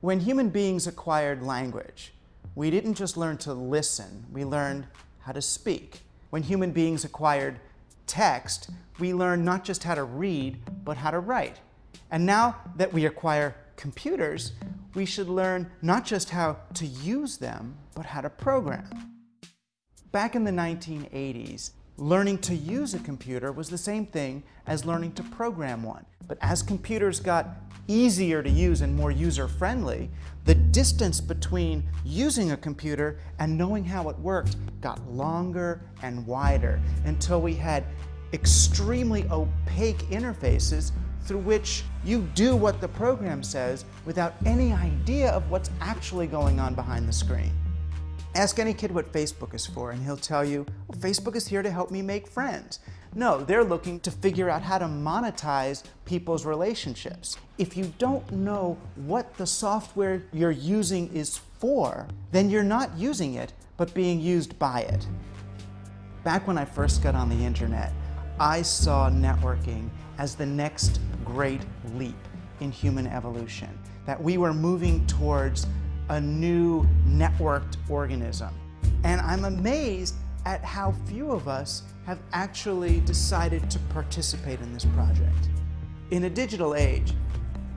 When human beings acquired language, we didn't just learn to listen, we learned how to speak. When human beings acquired text, we learned not just how to read, but how to write. And now that we acquire computers, we should learn not just how to use them, but how to program. Back in the 1980s, learning to use a computer was the same thing as learning to program one. But as computers got easier to use and more user-friendly, the distance between using a computer and knowing how it worked got longer and wider until we had extremely opaque interfaces through which you do what the program says without any idea of what's actually going on behind the screen. Ask any kid what Facebook is for and he'll tell you, well, Facebook is here to help me make friends. No, they're looking to figure out how to monetize people's relationships. If you don't know what the software you're using is for, then you're not using it, but being used by it. Back when I first got on the internet, I saw networking as the next great leap in human evolution, that we were moving towards a new networked organism. And I'm amazed at how few of us have actually decided to participate in this project. In a digital age,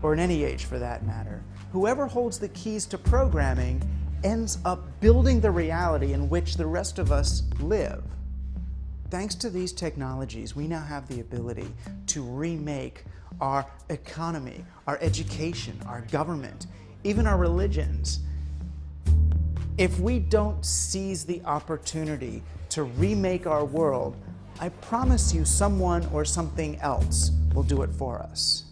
or in any age for that matter, whoever holds the keys to programming ends up building the reality in which the rest of us live. Thanks to these technologies, we now have the ability to remake our economy, our education, our government, even our religions. If we don't seize the opportunity to remake our world, I promise you someone or something else will do it for us.